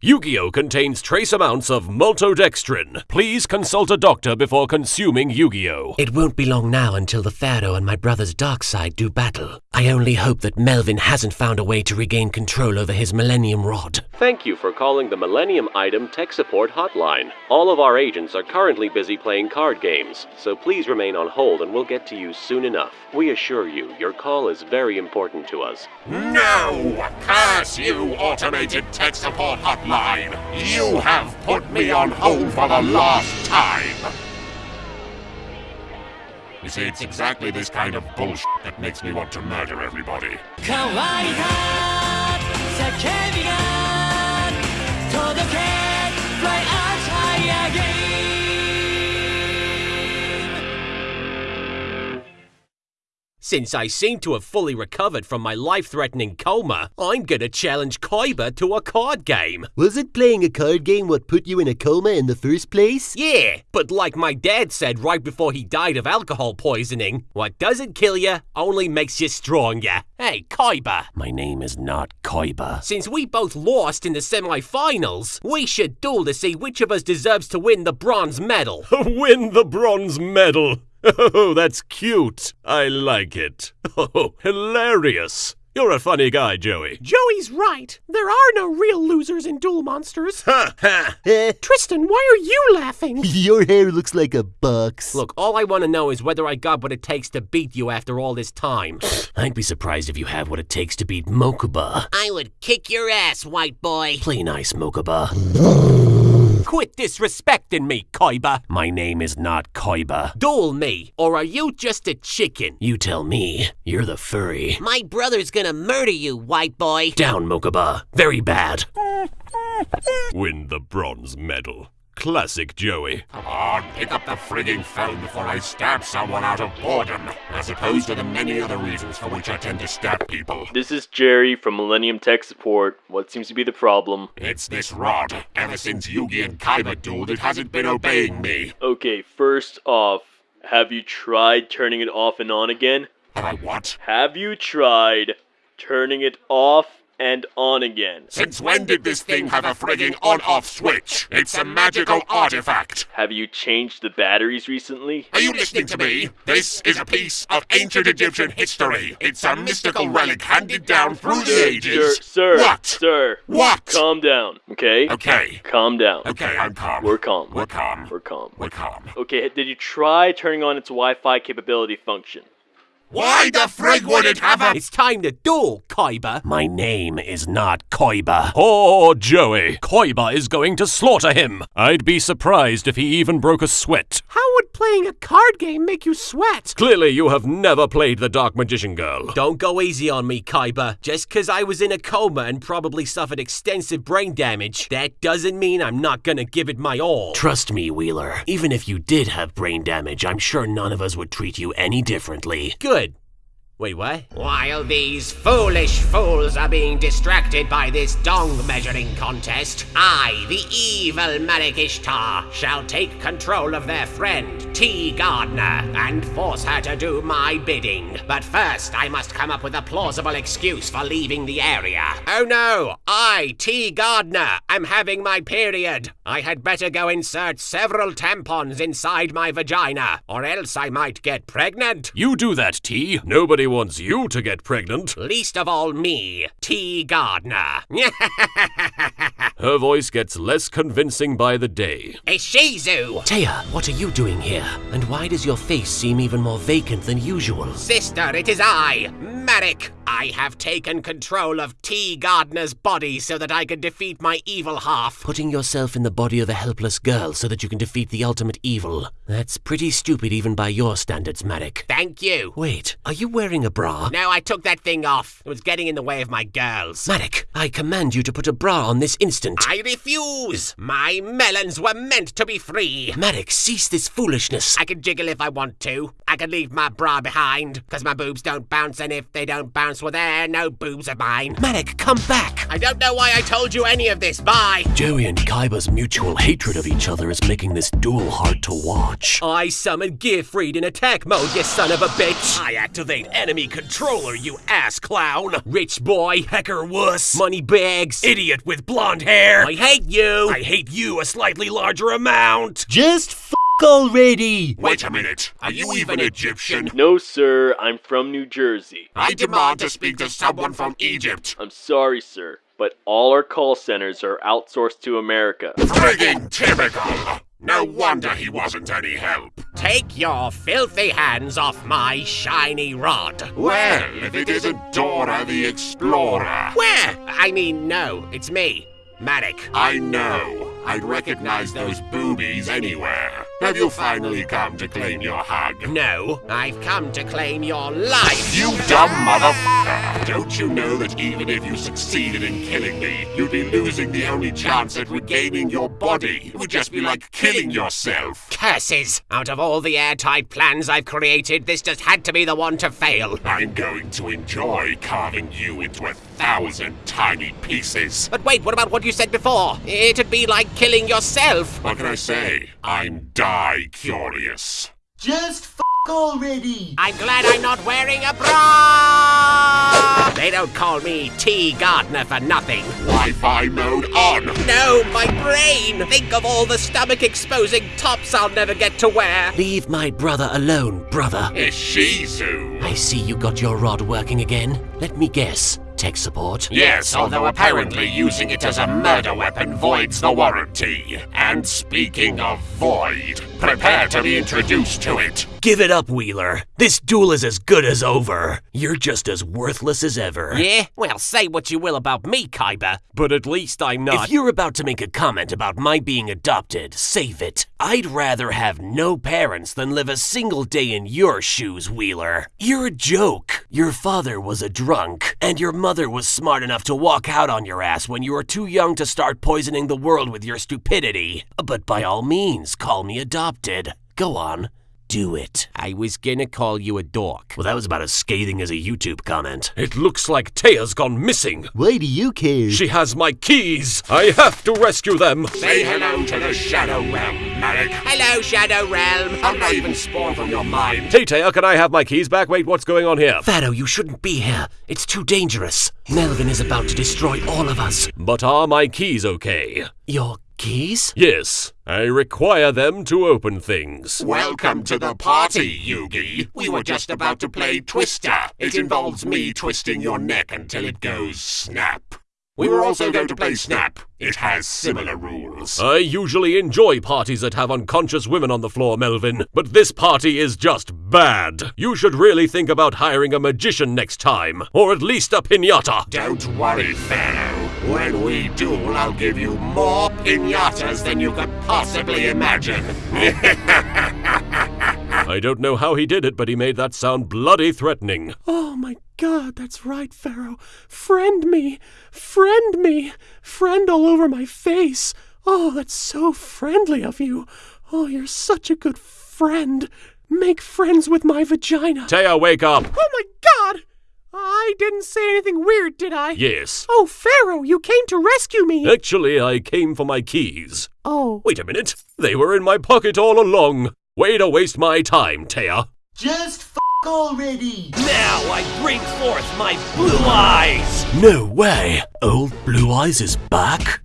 Yu-Gi-Oh contains trace amounts of maltodextrin. Please consult a doctor before consuming Yu-Gi-Oh. It won't be long now until the Pharaoh and my brother's dark side do battle. I only hope that Melvin hasn't found a way to regain control over his Millennium Rod. Thank you for calling the Millennium Item Tech Support Hotline. All of our agents are currently busy playing card games, so please remain on hold and we'll get to you soon enough. We assure you, your call is very important to us. No! Curse you, automated tech support hotline! You have put me on hold for the last time! You see, it's exactly this kind of bullshit that makes me want to murder everybody. 乾 Since I seem to have fully recovered from my life-threatening coma, I'm gonna challenge Kaiba to a card game. Was it playing a card game what put you in a coma in the first place? Yeah, but like my dad said right before he died of alcohol poisoning, what doesn't kill you only makes you stronger. Hey, Kaiba. My name is not Koiba. Since we both lost in the semifinals, we should duel to see which of us deserves to win the bronze medal. Win the bronze medal! Oh, that's cute. I like it. Oh, hilarious. You're a funny guy, Joey. Joey's right. There are no real losers in Duel Monsters. Ha ha! Eh, Tristan, why are you laughing? your hair looks like a box. Look, all I want to know is whether I got what it takes to beat you after all this time. I'd be surprised if you have what it takes to beat Mokuba. I would kick your ass, white boy. Play nice, Mokuba. Quit disrespecting me, Koiba! My name is not Koiba. Duel me, or are you just a chicken? You tell me. You're the furry. My brother's gonna murder you, white boy. Down, Mokuba. Very bad. Win the bronze medal. Classic Joey. Come on, pick up the frigging phone before I stab someone out of boredom, as opposed to the many other reasons for which I tend to stab people. This is Jerry from Millennium Tech Support. What seems to be the problem? It's this rod. Ever since Yugi and Kaiba dueled, it hasn't been obeying me. Okay, first off, have you tried turning it off and on again? Have I what? Have you tried turning it off and on again? Since when did this thing have a frigging on-off switch? It's a magical artifact. Have you changed the batteries recently? Are you listening to me? This is a piece of ancient Egyptian history. It's a mystical relic handed down through the ages. Sir, sir, What? sir. What? Calm down, okay? Okay. Calm down. Okay, I'm calm. We're calm. We're calm. We're calm. We're calm. Okay, did you try turning on its Wi-Fi capability function? Why the frig would it have a... It's time to duel, Kaiba. My name is not Koiba. Oh, Joey. Koiba is going to slaughter him. I'd be surprised if he even broke a sweat. How would playing a card game make you sweat? Clearly, you have never played the Dark Magician Girl. Don't go easy on me, Kaiba. Just because I was in a coma and probably suffered extensive brain damage, that doesn't mean I'm not gonna give it my all. Trust me, Wheeler. Even if you did have brain damage, I'm sure none of us would treat you any differently. Good. Wait, what? While these foolish fools are being distracted by this dong measuring contest, I, the evil Marik Ishtar, shall take control of their friend, Téa Gardner, and force her to do my bidding. But first, I must come up with a plausible excuse for leaving the area. Oh no! I, Téa Gardner, am having my period. I had better go insert several tampons inside my vagina, or else I might get pregnant. You do that, T. Nobody wants you to get pregnant. Least of all me, Téa Gardner. Her voice gets less convincing by the day. A Shizu! Téa, what are you doing here? And why does your face seem even more vacant than usual? Sister, it is I, Marik. I have taken control of Téa Gardner's body so that I can defeat my evil half. Putting yourself in the body of a helpless girl so that you can defeat the ultimate evil. That's pretty stupid even by your standards, Marik. Thank you. Wait, are you wearing a bra? No, I took that thing off. It was getting in the way of my girls. Marik, I command you to put a bra on this instant. I refuse. My melons were meant to be free. Marik, cease this foolishness. I can jiggle if I want to. I can leave my bra behind, because my boobs don't bounce, and if they don't bounce nipples were there, no boobs of mine. Marik, come back! I don't know why I told you any of this. Bye. Joey and Kaiba's mutual hatred of each other is making this duel hard to watch. I summon Gearfried in attack mode, you son of a bitch! I activate enemy controller, you ass clown! Rich boy, hacker wuss, money bags, idiot with blonde hair! I hate you! I hate you a slightly larger amount! Just f already! Wait a minute. Are you even Egyptian? No, sir, I'm from New Jersey. I demand to speak to someone from Egypt. I'm sorry, sir, but all our call centers are outsourced to America. Frigging typical. No wonder he wasn't any help. Take your filthy hands off my shiny rod. Well, if it isn't Dora the Explorer. Where? I mean, no, it's me, Marik. I know. I'd recognize those boobies anywhere. Have you finally come to claim your hug? No, I've come to claim your life. You dumb motherfucker! Don't you know that even if you succeeded in killing me, you'd be losing the only chance at regaining your body? It would just be like killing yourself. Curses! Out of all the airtight plans I've created, this just had to be the one to fail. I'm going to enjoy carving you into a thousand tiny pieces. But wait, what about what you said before? It'd be like killing yourself. What can I say? I'm die curious. Just f already! I'm glad I'm not wearing a bra! They don't call me Téa Gardner for nothing. Wi-Fi mode on. No, my brain! Think of all the stomach exposing tops I'll never get to wear. Leave my brother alone, brother. Ishizu? I see you got your rod working again. Let me guess. Tech support? Yes, although apparently using it as a murder weapon voids the warranty. And speaking of void, prepare to be introduced to it. Give it up, Wheeler. This duel is as good as over. You're just as worthless as ever. Yeah? Well, say what you will about me, Kaiba. But at least I'm not. If you're about to make a comment about my being adopted, save it. I'd rather have no parents than live a single day in your shoes, Wheeler. You're a joke. Your father was a drunk, and your mother was smart enough to walk out on your ass when you were too young to start poisoning the world with your stupidity. But by all means, call me adopted. Go on. Do it. I was gonna call you a dork. Well, that was about as scathing as a YouTube comment. It looks like Téa's gone missing. Why do you care? She has my keys. I have to rescue them. Say hello to the Shadow Realm, Marik. Hello, Shadow Realm. I'm not even spawn from your mind? Hey, Téa, can I have my keys back? Wait, what's going on here? Fado, you shouldn't be here. It's too dangerous. Melvin is about to destroy all of us. But are my keys okay? Your keys? Yes, I require them to open things. Welcome to the party, Yugi. We were just about to play Twister. It involves me twisting your neck until it goes snap. We were also going to play Snap. It has similar rules. I usually enjoy parties that have unconscious women on the floor, Melvin, but this party is just bad. You should really think about hiring a magician next time, or at least a pinata. Don't worry, Pharaoh. When we duel, I'll give you more pinatas than you could possibly imagine. I don't know how he did it, but he made that sound bloody threatening. Oh my god, that's right, Pharaoh. Friend me! Friend me! Friend all over my face! Oh, that's so friendly of you! Oh, you're such a good friend! Make friends with my vagina! Téa, wake up! Oh my god! I didn't say anything weird, did I? Yes. Oh, Pharaoh, you came to rescue me! Actually, I came for my keys. Oh. Wait a minute. They were in my pocket all along. Way to waste my time, Téa. Just f already! Now I bring forth my blue eyes! No way! Old Blue Eyes is back?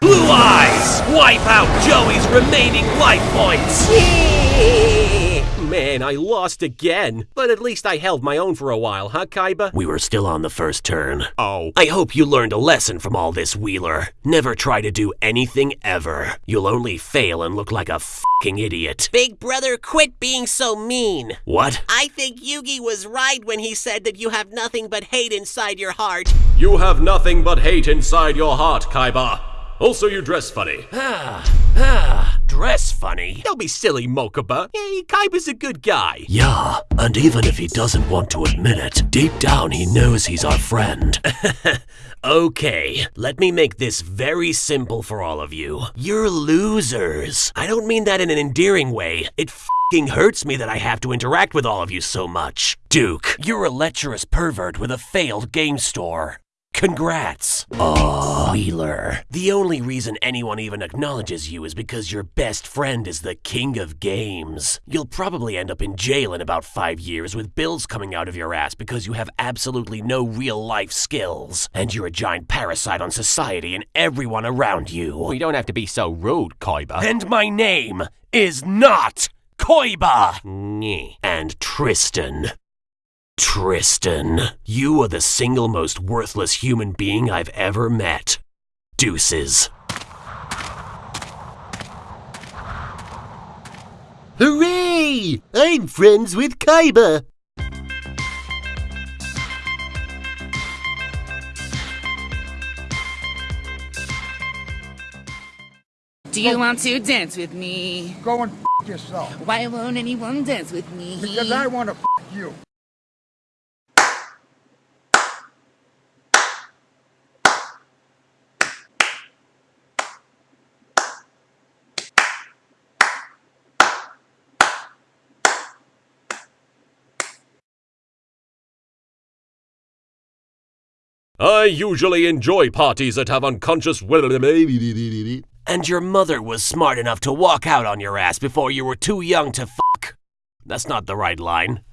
Blue Eyes! Wipe out Joey's remaining life points! Man, I lost again. But at least I held my own for a while, huh, Kaiba? We were still on the first turn. Oh. I hope you learned a lesson from all this, Wheeler. Never try to do anything ever. You'll only fail and look like a fucking idiot. Big brother, quit being so mean. What? I think Yugi was right when he said that you have nothing but hate inside your heart. You have nothing but hate inside your heart, Kaiba. Also, you dress funny. Ah, ah, dress funny. Don't be silly, Mokuba. Hey, Kaiba's a good guy. Yeah, and even if he doesn't want to admit it, deep down he knows he's our friend. okay, let me make this very simple for all of you. You're losers. I don't mean that in an endearing way. It fing hurts me that I have to interact with all of you so much. Duke, you're a lecherous pervert with a failed game store. Congrats. Aw, Wheeler. The only reason anyone even acknowledges you is because your best friend is the king of games. You'll probably end up in jail in about five years with bills coming out of your ass because you have absolutely no real life skills. And you're a giant parasite on society and everyone around you. We don't have to be so rude, Koiba. And my name is not Koiba! And Tristan. Tristan, you are the single most worthless human being I've ever met. Deuces. Hooray! I'm friends with Kaiba. Do you want to dance with me? Go and f yourself. Why won't anyone dance with me? Because I want to f you. I usually enjoy parties that have unconscious. And your mother was smart enough to walk out on your ass before you were too young to fuck. That's not the right line.